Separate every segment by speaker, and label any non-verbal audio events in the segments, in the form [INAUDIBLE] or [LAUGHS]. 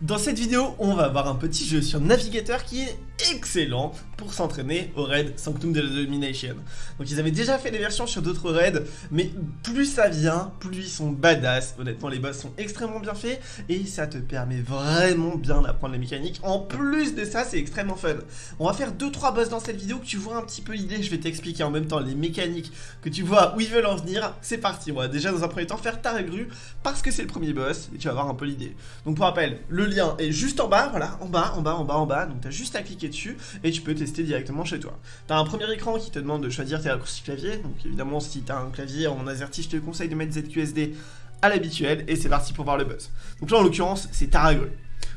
Speaker 1: Dans cette vidéo, on va voir un petit jeu sur navigateur qui est excellent pour s'entraîner au raid Sanctum de la Domination. Donc ils avaient déjà fait des versions sur d'autres raids, mais plus ça vient, plus ils sont badass. Honnêtement, les boss sont extrêmement bien faits et ça te permet vraiment bien d'apprendre les mécaniques. En plus de ça, c'est extrêmement fun. On va faire 2-3 boss dans cette vidéo que tu vois un petit peu l'idée. Je vais t'expliquer en même temps les mécaniques, que tu vois où ils veulent en venir. C'est parti, on va déjà dans un premier temps faire ta grue parce que c'est le premier boss et tu vas avoir un peu l'idée. Donc pour rappel, le lien est juste en bas, voilà, en bas, en bas, en bas, en bas. Donc tu as juste à cliquer dessus et tu peux tester directement chez toi. Tu as un premier écran qui te demande de choisir tes raccourcis clavier. Donc évidemment, si tu as un clavier en AZERTY, je te conseille de mettre ZQSD à l'habituel et c'est parti pour voir le buzz. Donc là, en l'occurrence, c'est Taragre.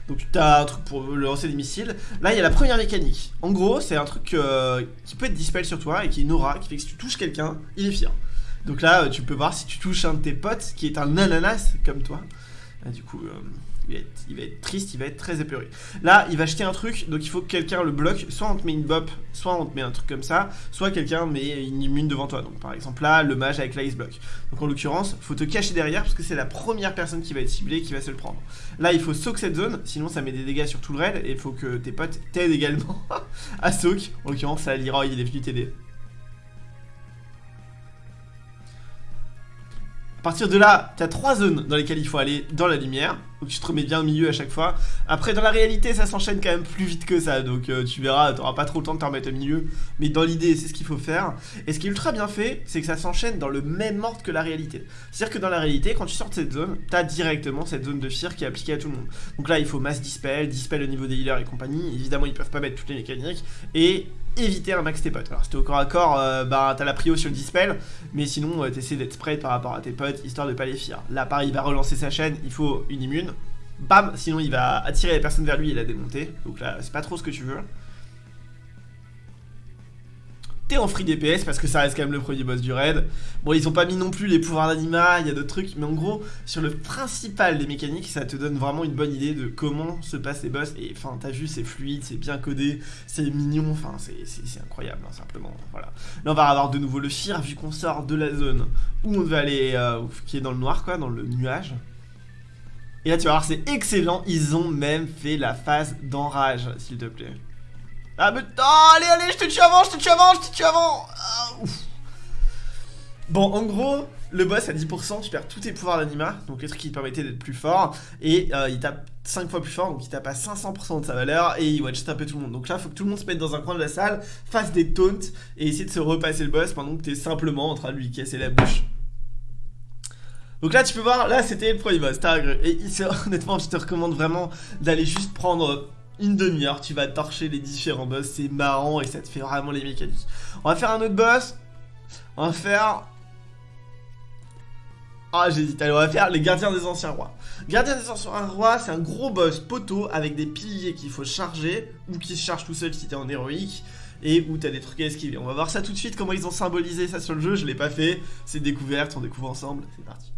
Speaker 1: Donc tu as un truc pour lancer des missiles. Là, il y a la première mécanique. En gros, c'est un truc euh, qui peut être dispel sur toi et qui est une aura qui fait que si tu touches quelqu'un, il est fier. Donc là, tu peux voir si tu touches un de tes potes qui est un ananas comme toi. Du coup, euh, il va, être, triste, il va être très épeuré. Là, il va jeter un truc, donc il faut que quelqu'un le bloque. Soit on te met une bop, soit on te met un truc comme ça, soit quelqu'un met une immune devant toi. Donc par exemple là, le mage avec l'ice block. Donc en l'occurrence, faut te cacher derrière parce que c'est la première personne qui va être ciblée qui va se le prendre. Là, il faut soak cette zone, sinon ça met des dégâts sur tout le raid et il faut que tes potes t'aident également [LAUGHS] à soak. En l'occurrence, ça, Leroy, il est venu t'aider. À partir de là, tu as trois zones dans lesquelles il faut aller dans la lumière. Donc tu te remets bien au milieu à chaque fois. Après, dans la réalité, ça s'enchaîne quand même plus vite que ça. Donc euh, tu verras, tu n'auras pas trop le temps de te remettre au milieu. Mais dans l'idée, c'est ce qu'il faut faire. Et ce qui est ultra bien fait, c'est que ça s'enchaîne dans le même ordre que la réalité. C'est-à-dire que dans la réalité, quand tu sors de cette zone, tu as directement cette zone de fear qui est appliquée à tout le monde. Donc là, il faut mass dispel, dispel au niveau des healers et compagnie. Évidemment, ils peuvent pas mettre toutes les mécaniques. Et éviter un max tes potes. Alors si t'es au corps à corps, euh, bah t'as la prio sur le dispel, mais sinon euh, t'essaies d'être spread par rapport à tes potes, histoire de pas les fier. Là pareil, il va relancer sa chaîne, il faut une immune. Bam, sinon il va attirer les personnes vers lui et la démonter. Donc là, c'est pas trop ce que tu veux en free DPS parce que ça reste quand même le premier boss du raid. Bon, ils ont pas mis non plus les pouvoirs d'anima, il y a d'autres trucs, mais en gros, sur le principal des mécaniques, ça te donne vraiment une bonne idée de comment se passent les boss. Et enfin, t'as vu, c'est fluide, c'est bien codé, c'est mignon, enfin, c'est incroyable, hein, simplement. Voilà. Là, on va avoir de nouveau le Fear, vu qu'on sort de la zone où on devait aller, euh, qui est dans le noir, quoi, dans le nuage. Et là, tu vas voir, c'est excellent, ils ont même fait la phase d'enrage, s'il te plaît. Ah mais... Oh, allez, allez, je te tue avant, je te tue avant, je te tue avant ah, Bon, en gros, le boss à 10%, tu perds tous tes pouvoirs d'anima, donc les trucs qui te permettaient d'être plus fort, et euh, il tape 5 fois plus fort, donc il tape à 500% de sa valeur, et il watch taper tout le monde. Donc là, faut que tout le monde se mette dans un coin de la salle, fasse des taunts, et essayer de se repasser le boss pendant que t'es simplement en train de lui casser la bouche. Donc là, tu peux voir, là, c'était le premier boss, Et [LAUGHS] honnêtement, je te recommande vraiment d'aller juste prendre une demi-heure, tu vas torcher les différents boss, c'est marrant et ça te fait vraiment les mécaniques. On va faire un autre boss, on va faire... Ah j'hésite, allez on va faire les gardiens des anciens rois. Gardiens des anciens rois, c'est un gros boss poteau avec des piliers qu'il faut charger, ou qui se charge tout seul si t'es en héroïque, et où t'as des trucs à esquiver. On va voir ça tout de suite, comment ils ont symbolisé ça sur le jeu, je l'ai pas fait, c'est découverte, on découvre ensemble, c'est parti.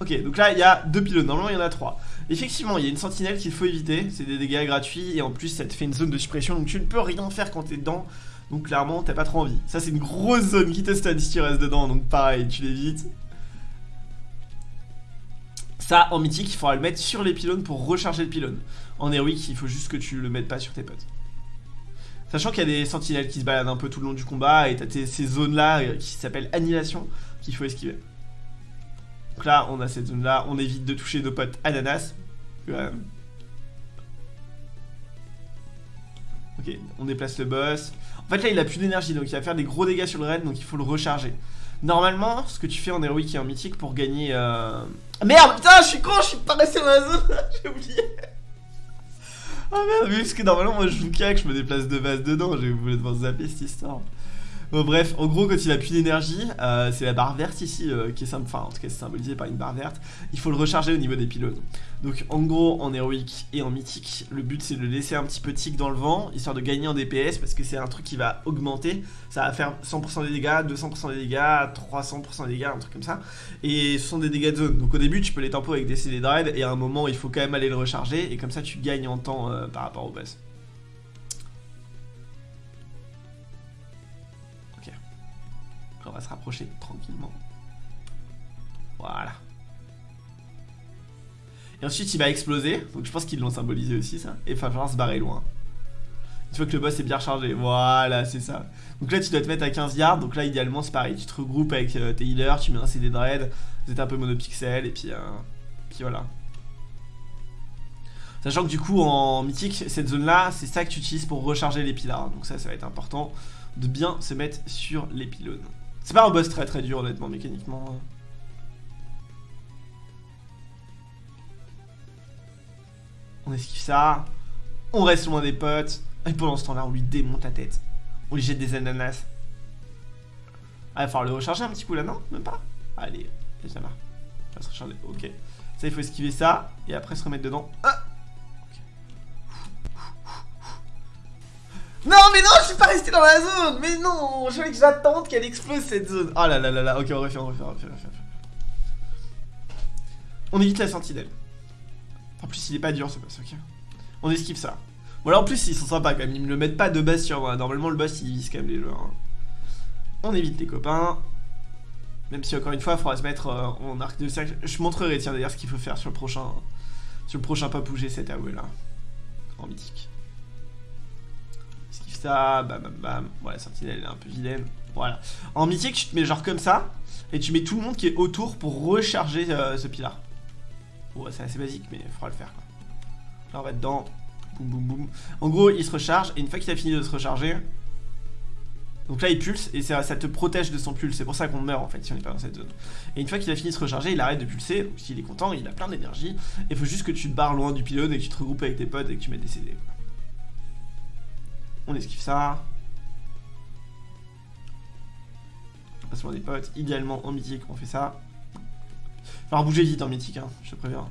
Speaker 1: Ok, donc là il y a deux pylônes, normalement il y en a trois. Effectivement, il y a une sentinelle qu'il faut éviter, c'est des dégâts gratuits et en plus ça te fait une zone de suppression donc tu ne peux rien faire quand t'es dedans. Donc clairement, t'as pas trop envie. Ça c'est une grosse zone qui te stun si tu restes dedans, donc pareil, tu l'évites. Ça, en mythique, il faudra le mettre sur les pylônes pour recharger le pylône. En héroïque, il faut juste que tu le mettes pas sur tes potes. Sachant qu'il y a des sentinelles qui se baladent un peu tout le long du combat et t'as ces zones là euh, qui s'appellent annihilation qu'il faut esquiver. Donc là, on a cette zone-là. On évite de toucher nos potes ananas. Ok, on déplace le boss. En fait, là, il a plus d'énergie, donc il va faire des gros dégâts sur le raid, donc il faut le recharger. Normalement, ce que tu fais en héroïque et en mythique pour gagner... Euh... merde, putain, je suis con, je suis pas resté dans la zone, [LAUGHS] j'ai oublié. Oh merde, parce que normalement, moi, je joue que je me déplace de base dedans, j'ai voulu devoir zapper cette histoire. Bon, bref, en gros, quand il a plus d'énergie, euh, c'est la barre verte ici euh, qui est enfin, en tout cas, symbolisée par une barre verte. Il faut le recharger au niveau des pylônes. Donc, en gros, en héroïque et en mythique, le but c'est de le laisser un petit peu tic dans le vent, histoire de gagner en DPS, parce que c'est un truc qui va augmenter. Ça va faire 100% des dégâts, 200% des dégâts, 300% des dégâts, un truc comme ça. Et ce sont des dégâts de zone. Donc, au début, tu peux les tempo avec des CD Dread, et à un moment, il faut quand même aller le recharger, et comme ça, tu gagnes en temps euh, par rapport au boss. On va se rapprocher tranquillement. Voilà. Et ensuite il va exploser, donc je pense qu'ils l'ont symbolisé aussi ça. Et il va falloir se barrer loin. Une fois que le boss est bien rechargé, voilà c'est ça. Donc là tu dois te mettre à 15 yards, donc là idéalement c'est pareil, tu te regroupes avec euh, tes healers, tu mets un CD dread, vous êtes un peu monopixel et puis, euh, puis voilà. Sachant que du coup en mythique, cette zone là, c'est ça que tu utilises pour recharger les pylars. Donc ça, ça va être important de bien se mettre sur les pylônes. C'est pas un boss très très dur honnêtement mécaniquement. On esquive ça. On reste loin des potes. Et pendant ce temps-là, on lui démonte la tête. On lui jette des ananas. Ah, il va falloir le recharger un petit coup là, non? Même pas? Allez, ça va. Il va se recharger. Ok. Ça, il faut esquiver ça. Et après se remettre dedans. Ah Non, mais non, je suis pas resté dans la zone Mais non, je voulais que j'attende qu'elle explose cette zone. Oh là là là là, ok, on refait, on refait, on refait, on refait. On évite la sentinelle. En plus, il est pas dur ce boss, ok. On esquive ça. Bon, là en plus, ils sont sympas quand même. Ils me le mettent pas de base sur moi. Normalement, le boss il vise quand même les joueurs. Hein. On évite les copains. Même si encore une fois, il faudra se mettre euh, en arc de cercle. Je montrerai, tiens, d'ailleurs, ce qu'il faut faire sur le prochain. Sur le prochain pas bouger cette AOE là. En mythique ça, bam bam bam. Voilà, sentinelle elle est un peu vilaine. Voilà. En mythique, tu te mets genre comme ça, et tu mets tout le monde qui est autour pour recharger euh, ce pilar. Bon, c'est assez basique, mais il faudra le faire quoi. Là, on va dedans. Boum boum boum. En gros, il se recharge, et une fois qu'il a fini de se recharger, donc là il pulse et ça, te protège de son pulse, c'est pour ça qu'on meurt en fait si on n'est pas dans cette zone. Et une fois qu'il a fini de se recharger, il arrête de pulser, s'il est content, il a plein d'énergie. Il faut juste que tu te barres loin du pylône et que tu te regroupes avec tes potes et que tu mettes des CD. On esquive ça. Passe des potes. Idéalement en mythique, on fait ça. Falloir bouger vite en mythique, hein, je te préviens.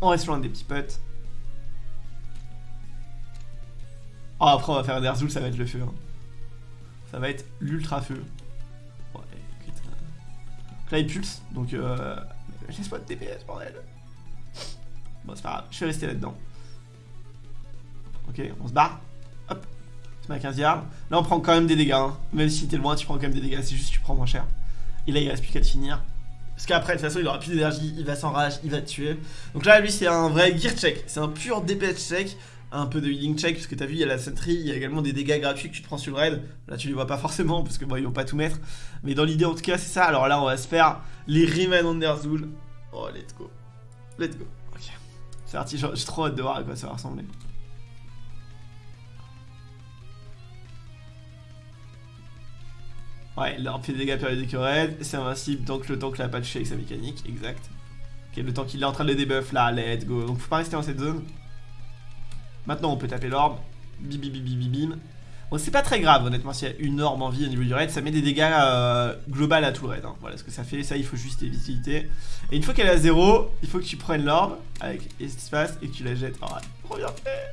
Speaker 1: On reste loin des petits potes. Oh, après, on va faire Ner'zhul, ça va être le feu. Hein. Ça va être l'ultra feu. Là, il pulse, donc euh, laisse-moi de DPS, bordel. Bon, c'est pas grave, je vais rester là-dedans. Ok, on se barre. Hop, c'est ma 15 yards. Là, on prend quand même des dégâts. Hein. Même si t'es loin, tu prends quand même des dégâts. C'est juste que tu prends moins cher. Et là, il reste plus qu'à te finir. Parce qu'après, de toute façon, il aura plus d'énergie, il va s'enrage, il va te tuer. Donc là, lui, c'est un vrai gear check. C'est un pur DPS check un peu de healing check, parce que t'as vu, il y a la sentry, il y a également des dégâts gratuits que tu te prends sur le raid. Là, tu les vois pas forcément, parce que bon, ils vont pas tout mettre. Mais dans l'idée, en tout cas, c'est ça. Alors là, on va se faire les Riemann Underzool. Oh, let's go. Let's go. Ok. C'est parti, j'ai trop hâte de voir à quoi ça va ressembler. Ouais, leur fait des dégâts périodiques au raid, c'est invincible tant que le temps que l'a patché avec sa mécanique, exact. Ok, le temps qu'il est en train de le debuff là, let's go. Donc faut pas rester dans cette zone. Maintenant, on peut taper l'orbe. Bim, bim, bim, bim, bim. Bon, c'est pas très grave, honnêtement, s'il y a une orbe en vie au niveau du raid, ça met des dégâts euh, à tout le raid. Hein. Voilà ce que ça fait, ça il faut juste éviter. Et une fois qu'elle est à zéro, il faut que tu prennes l'orbe avec espace et que tu la jettes. Oh, trop bien fait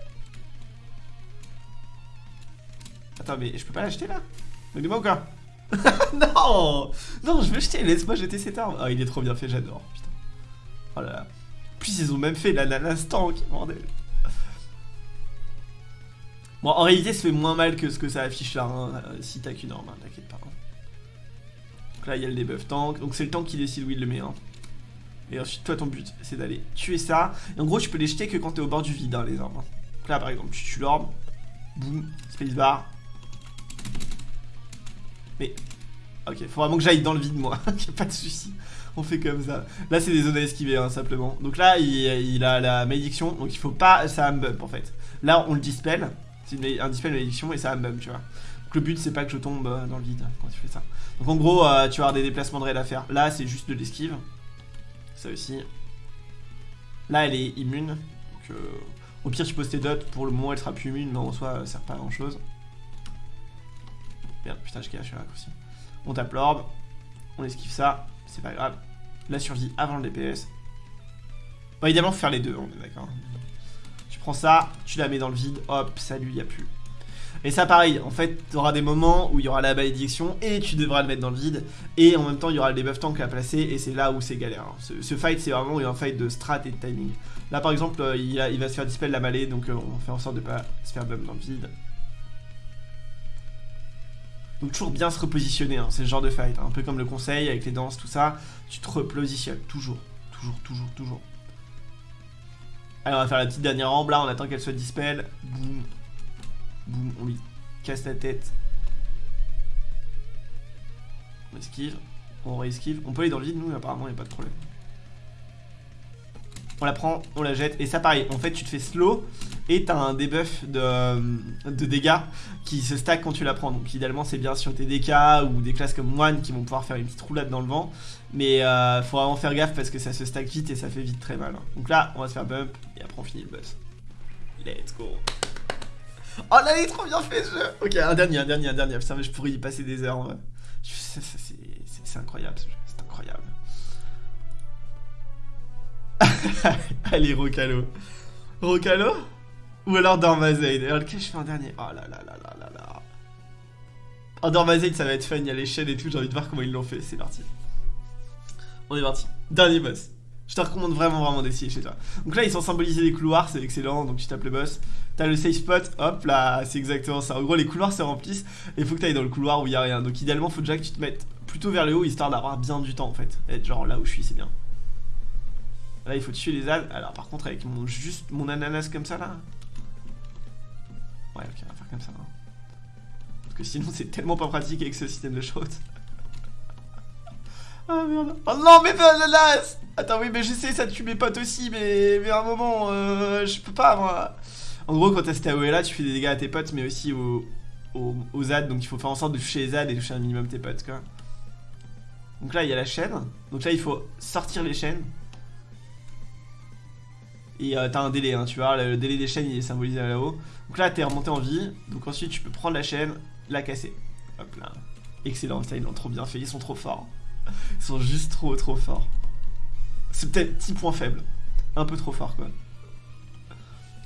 Speaker 1: Attends, mais je peux pas l'acheter là? Mais dis-moi quoi? [LAUGHS] Non Non, je veux jeter, laisse-moi jeter cette arme. Oh, il est trop bien fait, j'adore, putain. Oh là là. Plus ils ont même fait l'instant, qui bordel. Bon, en réalité, ça fait moins mal que ce que ça affiche là, hein, euh, si t'as qu'une arme, hein, t'inquiète pas. Hein. Donc là, il y a le debuff tank, donc c'est le tank qui décide où il le met. Et ensuite, toi, ton but, c'est d'aller tuer ça. Et en gros, tu peux les jeter que quand t'es au bord du vide, les armes. Donc là, par exemple, tu tues l'orbe, boum, spacebar. Mais, ok, faut vraiment que j'aille dans le vide, moi, [LAUGHS] pas de souci. On fait comme ça. Là, c'est des zones à esquiver, simplement. Donc là, il, a la malédiction, donc il faut pas ça me bump, en fait. Là, on le dispel. C'est un dispel malédiction et ça même, tu vois. Donc le but, c'est pas que je tombe euh, dans le vide quand tu fais ça. Donc en gros, euh, tu vas avoir des déplacements de raid à faire. Là, c'est juste de l'esquive. Ça aussi. Là, elle est immune. Donc, euh, au pire, tu poses tes dots. Pour le moment, elle sera plus immune, mais en soi, ça sert pas à grand chose. Merde, putain, je cache la raccourci. On tape l'orbe. On esquive ça. C'est pas grave. La survie avant le DPS. Bon, évidemment, faut faire les deux, on est d'accord prends ça, tu la mets dans le vide, hop, salut, y a plus. Et ça pareil, en fait, tu auras des moments où il y aura la malédiction et tu devras le mettre dans le vide. Et en même temps, il y aura le debuff tank à placer et c'est là où c'est galère. Ce, fight, c'est vraiment un fight de strat et de timing. Là, par exemple, euh, il, va se faire dispel la mêlée, donc euh, on fait en sorte de pas se faire bump dans le vide. Donc toujours bien se repositionner, hein, c'est le genre de fight, hein. un peu comme le conseil avec les danses, tout ça, tu te repositionnes, toujours, toujours, toujours, toujours. Allez, on va faire la petite dernière rampe là, on attend qu'elle soit dispel, boum, boum, on lui casse la tête. On esquive, on re-esquive, on peut aller dans le vide nous, apparemment il n'y a pas de problème. On la prend, on la jette, et ça pareil, en fait tu te fais slow, et t'as un debuff de, de, dégâts qui se stack quand tu la prends. Donc idéalement c'est bien sur tes DK ou des classes comme One qui vont pouvoir faire une petite roulade dans le vent. Mais euh, faut vraiment faire gaffe parce que ça se stack vite et ça fait vite très mal. Donc là on va se faire bump et après on finit le boss. Let's go. Oh là il est trop bien fait ce jeu Ok un dernier, un dernier, un dernier. Mais je pourrais y passer des heures. C'est incroyable ce jeu, c'est incroyable. [LAUGHS] Allez Rocalo. Rocalo ou alors Dormazaid. Alors lequel je fais en dernier Oh là là là là là là. En Dormazaid ça va être fun, il y a les chaînes et tout, j'ai envie de voir comment ils l'ont fait, c'est parti. On est parti. Dernier boss. Je te recommande vraiment vraiment d'essayer chez toi. Donc là ils sont symbolisés des couloirs, c'est excellent, donc tu tapes le boss. T'as le safe spot, hop là, c'est exactement ça. En gros les couloirs se remplissent et il faut que t'ailles dans le couloir où il y a rien. Donc idéalement faut déjà que tu te mettes plutôt vers le haut histoire d'avoir bien du temps en fait. Être genre là où je suis c'est bien. Là il faut tuer les ânes. Alors par contre avec mon juste mon ananas comme ça là, Ouais, ok, on va faire comme ça. Hein. Parce que sinon, c'est tellement pas pratique avec ce système de choses. ah merde. Oh non, mais l'ananas Attends, oui, mais j'essaie, ça tue mes potes aussi, mais, mais à un moment, euh, je peux pas, moi. En gros, quand t'as cette AOE là, tu fais des dégâts à tes potes, mais aussi aux, aux. Donc il faut faire en sorte de toucher les ZAD et toucher un minimum tes potes, quoi. Donc là, il y a la chaîne. Donc là, il faut sortir les chaînes. Et euh, t'as un délai, hein, tu vois, le, délai des chaînes est symbolisé là-haut. Donc là t'es remonté en vie, donc ensuite tu peux prendre la chaîne, la casser. Excellent, ça ils l'ont trop bien fait, ils sont trop forts. Ils sont juste trop trop forts. C'est peut-être petit point faible. Un peu trop fort quoi.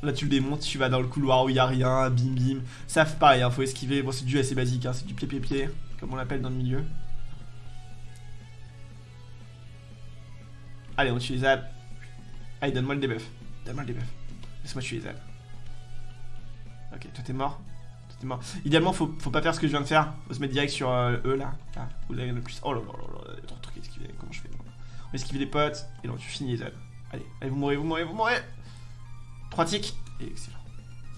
Speaker 1: Là tu le démontes, tu vas dans le couloir où il y a rien, bim bim. Ça pareil, hein, faut esquiver. Bon c'est du assez basique, hein, c'est du pied pied pied, comme on l'appelle dans le milieu. Allez on utilise ça. Allez donne-moi le debuff. Donne-moi le debuff. Laisse-moi tuer les ailes. Ok, toi t'es mort. Toi t'es mort. Idéalement, faut, faut pas faire ce que je viens de faire. Faut se mettre direct sur euh, eux là. Là, l'avez le plus. Oh là là là là, il y a trop de trucs à esquiver. Comment je fais On va esquiver les potes. Et là, tu finis les ailes. Allez, allez, vous mourrez, vous mourrez, vous mourrez. 3 ticks. Et excellent.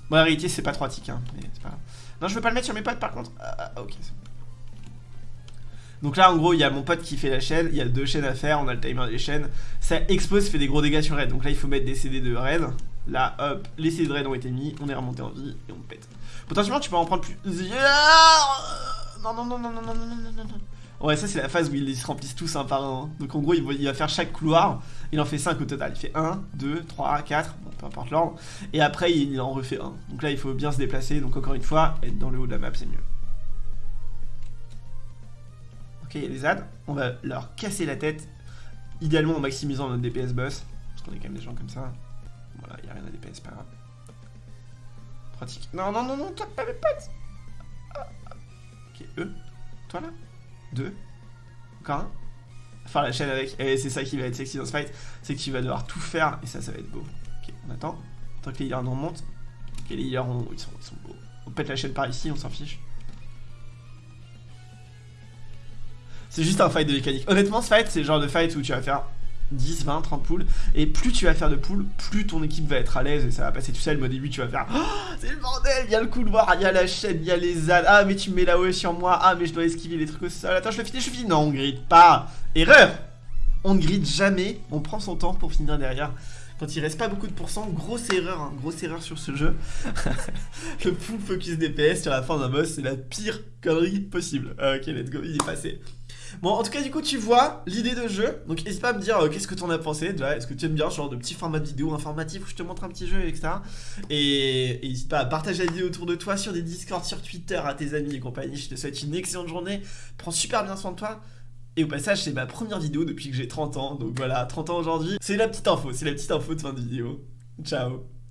Speaker 1: Bon, la réalité, c'est pas 3 ticks, hein. Mais c'est pas grave. Non, je veux pas le mettre sur mes potes par contre. Ah, ah ok, c'est. Donc là, en gros, il y a mon pote qui fait la chaîne, il y a deux chaînes à faire, on a le timer des chaînes. Ça explose, fait des gros dégâts sur Red. Donc là, il faut mettre des CD de Red. Là, hop, les CD de Red ont été mis, on est remonté en vie et on pète. Potentiellement, tu peux en prendre plus. Non, non, non, non, non, non, non, non, non, non. Ouais, ça, c'est la phase où ils se remplissent tous un par un. Donc en gros, il va, faire chaque couloir. Il en fait 5 au total. Il fait 1, 2, 3, 4, bon, peu importe l'ordre. Et après, il en refait un. Donc là, il faut bien se déplacer. Donc encore une fois, être dans le haut de la map, c'est mieux les ZAD, on va leur casser la tête, idéalement en maximisant notre DPS boss, parce qu'on est quand même des gens comme ça. Voilà, il a rien à DPS, pas grave. Pratique. Non, non, non, non, toi pas mes potes. Ok, eux. Toi là Deux. Encore un Faire la chaîne avec. Et c'est ça qui va être sexy dans ce fight, c'est que tu vas devoir tout faire, et ça, ça va être beau. Ok, on attend. Tant que les healers nous remontent. Ok, les healers, ils, sont, ils sont beaux. On pète la chaîne par ici, on s'en fiche. C'est juste un fight de mécanique. Honnêtement, ce fight, c'est le genre de fight où tu vas faire 10, 20, 30 poules. Et plus tu vas faire de poules, plus ton équipe va être à l'aise et ça va passer tout seul. Mais au début, tu vas faire oh, C'est le bordel, il y a le couloir, il y a la chaîne, il y a les ZAD. Ah, mais tu me mets la OE sur moi. Ah, mais je dois esquiver les trucs au sol. Attends, je le finis, je le finis. Non, on gride pas. Erreur On ne gride jamais. On prend son temps pour finir derrière. Quand il reste pas beaucoup de pourcents, grosse erreur, hein, grosse erreur sur ce jeu. [LAUGHS] le full focus DPS sur la fin d'un boss, c'est la pire connerie possible. Ok, let's go, il est passé. Bon, en tout cas, du coup, tu vois l'idée de jeu. Donc, n'hésite pas à me dire euh, qu'est-ce que tu en as pensé. Est-ce que tu aimes bien ce genre de petit format de vidéo informatif où je te montre un petit jeu, etc. Et n'hésite pas à partager la vidéo autour de toi sur des Discord, sur Twitter, à tes amis et compagnie. Je te souhaite une excellente journée. Prends super bien soin de toi. Et au passage, c'est ma première vidéo depuis que j'ai 30 ans. Donc voilà, 30 ans aujourd'hui. C'est la petite info, c'est la petite info de fin de vidéo. Ciao